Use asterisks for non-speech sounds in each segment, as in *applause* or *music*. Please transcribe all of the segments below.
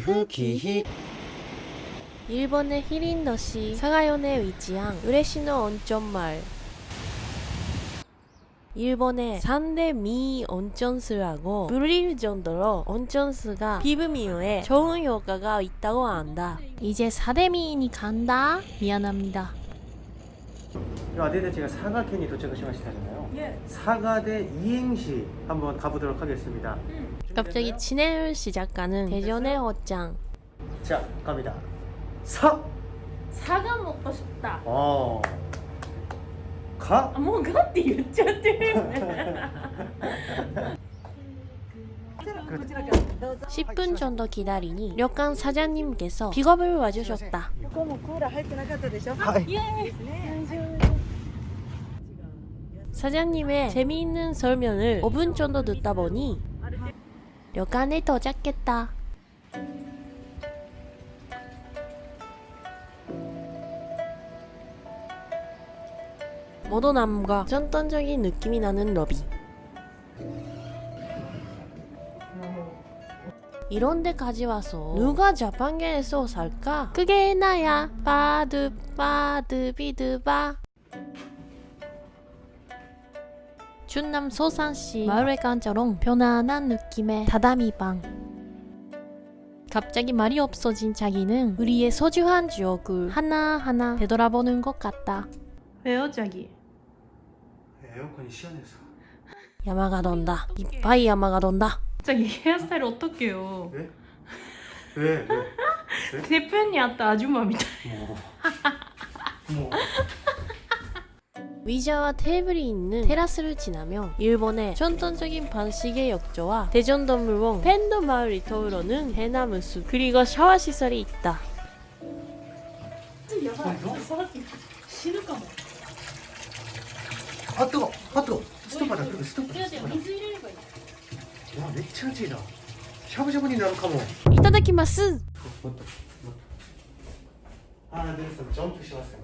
夫기희 일본의 히린도시 사가요에 위치한 우레시노 온천마을 일본의 3대 미 온천수라고 불릴 정도로 온천수가 피부 미용에 좋은 효과가 있다고 한다. 이제 4대 미인이 간다. 미안합니다. 아데데 제가 사가켄이 도착하시마시다잖아요. 예. 사가대 이행시 한번 가보도록 하겠습니다. 갑자기 진해를 시작하는 대전의 옷장. 자 갑니다. 사. 사과 먹고 싶다. 어. 가. 아, 뭐がって言っちゃってる。 10분 정도 기다리니旅館 사장님께서 픽업을 와주셨다. ここもクーラー入ってなかったでしょ。はい。 사장님의 재미있는 설명을 5분 정도 듣다 보니 旅館에 도착했다. 모던함과 전통적인 느낌이 나는 러비. 이런 데까지 와서 누가 자판기에서 살까? 그게 나야. 바드 바드 비드바. 충남 소산시 마을에 간처럼 편안한 느낌의 다다미방 갑자기 말이 없어진 자기는 우리의 소중한 주역을 하나하나 되돌아보는 것 같다. 왜요, 자기? 에어컨이 시원해서. 야마가 돈다. 이빠이 야마가 돈다. 자기 헤어스타일 어떡해요? 네? 왜? 왜? 왜? 대표님 아따 아줌마 미다 뭐. 뭐. 의자와 테이블이 있는 테라스를 지나며 일본의 전통적인 방식의 역조와 대전동물원 팬도 마을이 떠오르는 해나무숲 그리고 샤워시설이 있다. 아 뜨거! 아 뜨거! 스톱하자 뜨거. 스톱 와 맥차지다. 샤브샤브니 나노카모. 이타다키마스! 하나 둘셋 점프 시마스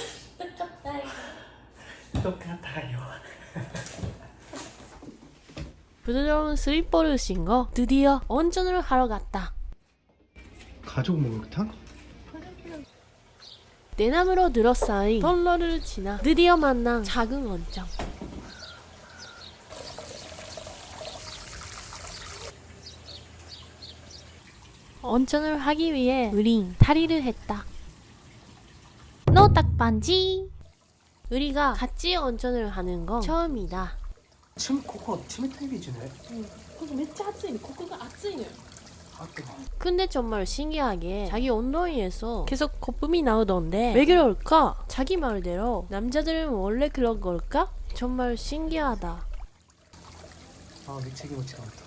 똑같아요. *laughs* 부드러운 슬리퍼를 신고 드디어 온천을 하러 갔다. 가족 목욕탕? 대나무로 둘러싸인 선로를 지나 드디어 만난 작은 온천 온천을 하기 위해 우린 탈의를 했다. 노딱반지 우리가 같이 온천을 하는 건 처음이다 침 코코 冷たいビーチねここめっちゃ暑いの。ここが暑いのよ。 아 뜨거 근데 정말 신기하게 자기 엉덩이에서 계속 거품이 나오던데 왜 그럴까? 자기 말대로 남자들은 원래 그런 걸까? 정말 신기하다. 아 맥차 기모치 나왔다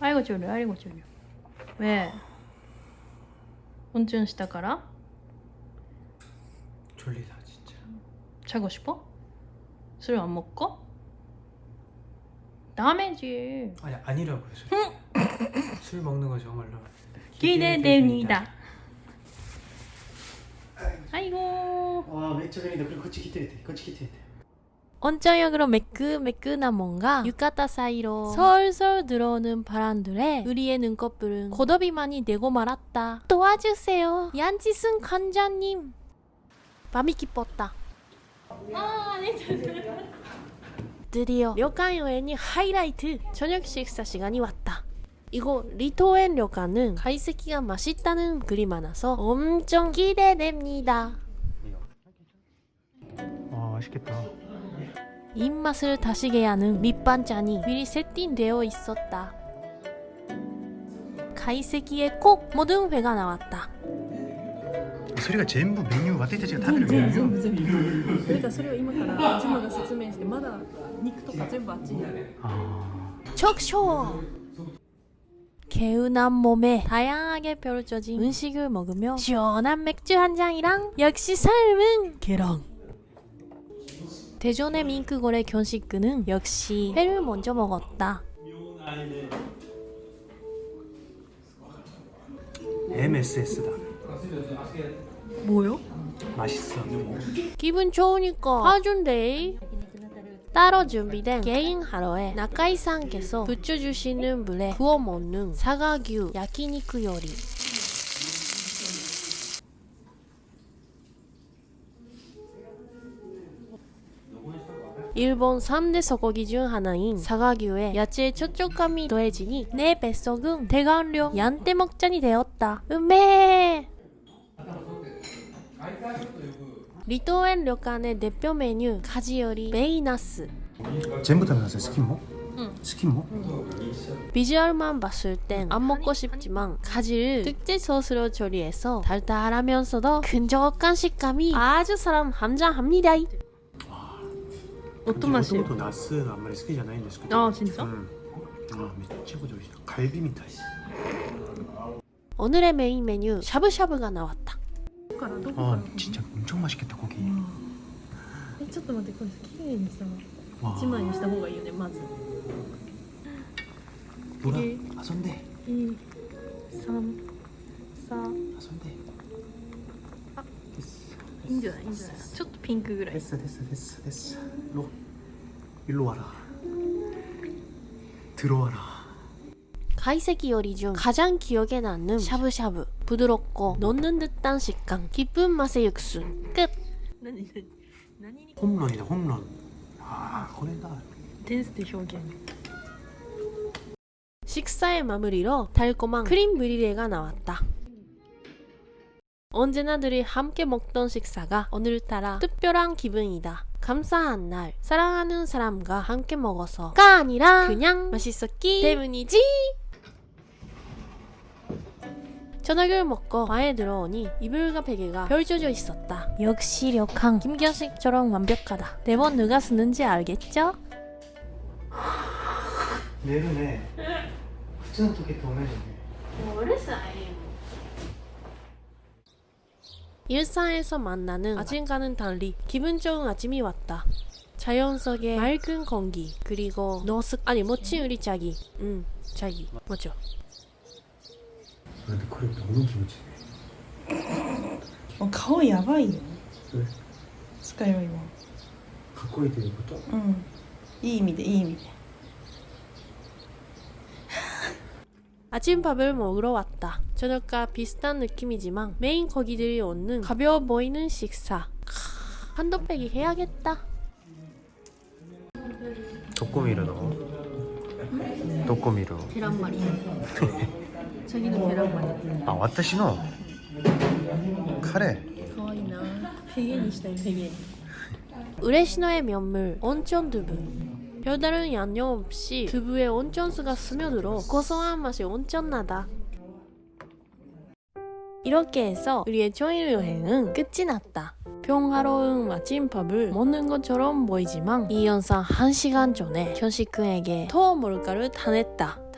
あいごちょる、あいごちょる。왜温泉したから 졸리다 진짜 자고 싶어? 술 안 먹고? 다음에지. 아니 아니라고요 술, *laughs* 술 먹는 거 정말로 기대됩니다. 아이고. 와 맥주 venida 그리고 거치 기대돼 거치 기대돼 온천역으로 매끈매끈한 뭔가浴衣 사이로 솔솔 들어오는 바람들에 우리의 눈꺼풀은 고도비 많이 내고 말았다. 도와주세요. 얀지승 관장님. 밤이 깊었다. 아, 네. 드디어 료칸 여행이 하이라이트 저녁 식사 시간이 왔다. 이거 리토엔 료카는 가이세키가 맛있다는 글이 많아서 엄청 기대됩니다. 와 맛있겠다 입맛을 다시게 하는 밑반찬이 미리 세팅되어 있었다. 가이세키에 꼭 모든 회가 나왔다. それが全部メニュー私たちが食べるメニュー全部全部だからそれを今からジムが説明してまだ肉とか全部あっちにある 아... 척쇼! 개운한 몸에 다양하게 펼쳐진 음식을 먹으며 시원한 맥주 한 잔이랑 역시 삶은 계랑 대전의 밍크거래 견식그는 역시 회를 먼저 먹었다. MSS다 뭐요? 맛있어 기분 좋으니까 사준대. 따로 준비된 개인 하루에 나카이상께서 부쳐주시는 물에 구워 먹는 사과규 야키니쿠 요리. 일본 3대 소고기 중 하나인 사과규에 야채의 촉촉감이 더해지니 내 뱃속은 대관료 얀떼 먹잔이 되었다. 음메! 리토엔 료칸의 대표 메뉴 가지 요리 메이나스 全部食べなさいスキンもうんスキンも 비주얼만 봤을 땐 안 먹고 싶지만 가지를 특제 소스로 조리해서 달달하면서도 끈적한 식감이 아주 사람 함장합니다 音マシもともとナスがあんまり好きじゃないんですけど 아 진짜? うんあめっちゃこち美味しいカルビみたい 오늘의 메인 메뉴 샤브샤브가 나왔다 どこ からどこか 아 ら 진짜 엄청 맛있겠다 고기 えちょっと待ってこれ綺麗にさ 와 一枚にした方がいいよねまず 누나 이게- 遊んで2 3 4遊んであですいいんじゃないいいんじゃないちょっとピンクぐらい 됐어 됐어 됐어 됐어 일로 일로 와라 들어와라 가이세기요리중 가장 기억에 남는 샤브샤브 부드럽고 넣는 듯한 식감 기쁜 맛의 육수 끝! 홈런이다 홈런 아 거래다 댄스의 표현 식사의 마무리로 달콤한 크림 브리레가 나왔다 언제나 들이 함께 먹던 식사가 오늘따라 특별한 기분이다. 감사한 날, 사랑하는 사람과 함께 먹어서가 아니라 그냥 맛있었기 때문이지. 저녁을 먹고 방에 들어오니 이불과 베개가 펼쳐져 있었다. 역시 력항 김기현씨처럼 완벽하다. 네번 누가 쓰는지 알겠죠? 내르네. 부츠는 토끼 도매르네. 일상에서 만나는 아침과는 달리 기분 좋은 아침이 왔다. 자연 속의 맑은 공기 그리고 노숙 아니 멋진 우리 자기 음 자기 맞죠 근데 그래 너무 김치 もう顔やばいよえスカよりもかっこいいということうんいい意味でいい意味で *laughs* 아침밥을 먹으러 왔다. 저녁과 비슷한 느낌이지만 메인 고기들이 오는 가벼워 보이는 식사. 크, 한도 빼기 해야겠다. どこ見るのどこ見る 계란말이 *laughs* 저기는 계란말이 아 와타시노? 카레? 가와이나. 베겐이시다 베겐 우레시노의 면물 온천 두부. 별다른 양념 없이 두부에 온천수가 스며들어 고소한 맛이 온천나다. 이렇게 해서 우리의 초일 여행은 끝이 났다. 평화로운 마침밥을 먹는 것처럼 보이지만 이 영상 1시간 전에 현식군에게 토어 뭘까를 다냈다.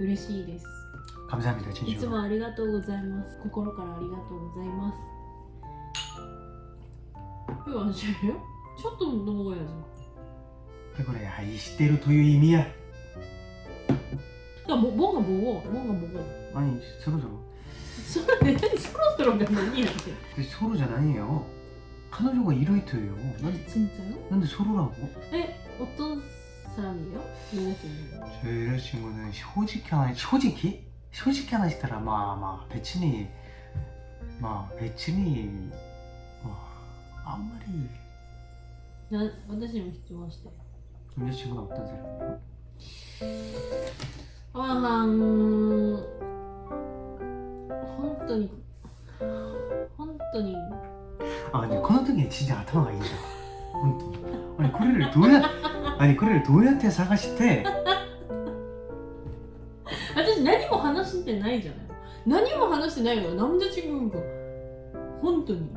嬉しいです、 감사합니다 い 진심 つもありがとうございます心からありがとうございます 이거 안 싫어요? 첫 넘어가야지 그래 愛してるという意味や 야 뭐, 뭔가 먹어 뭔가 먹어 아니 서로서로 それ何そろそろが何やって 근데 소로잖아요彼女가 이라이트예요 난, 진짜요? 근데 소로라고? 에? 어떤 사람이에요? 여자친구? 저 여자친구는 솔직히 하나 솔직히? 솔직히 하나 시더라 막막 배친이 막 배친이 어, 와한 마리 난 남자친구 좋아하시다 남자친구는 어떤 사람이에요? 아랑 헌돈이 헌돈이 아, 아니 헌돈이 진짜 아타가 아니죠 헌돈 아니 고리를 도야 아니 그래를 도야한테 사가시대 私何も話してないじゃない何も話してないのよなんで違うんか本当に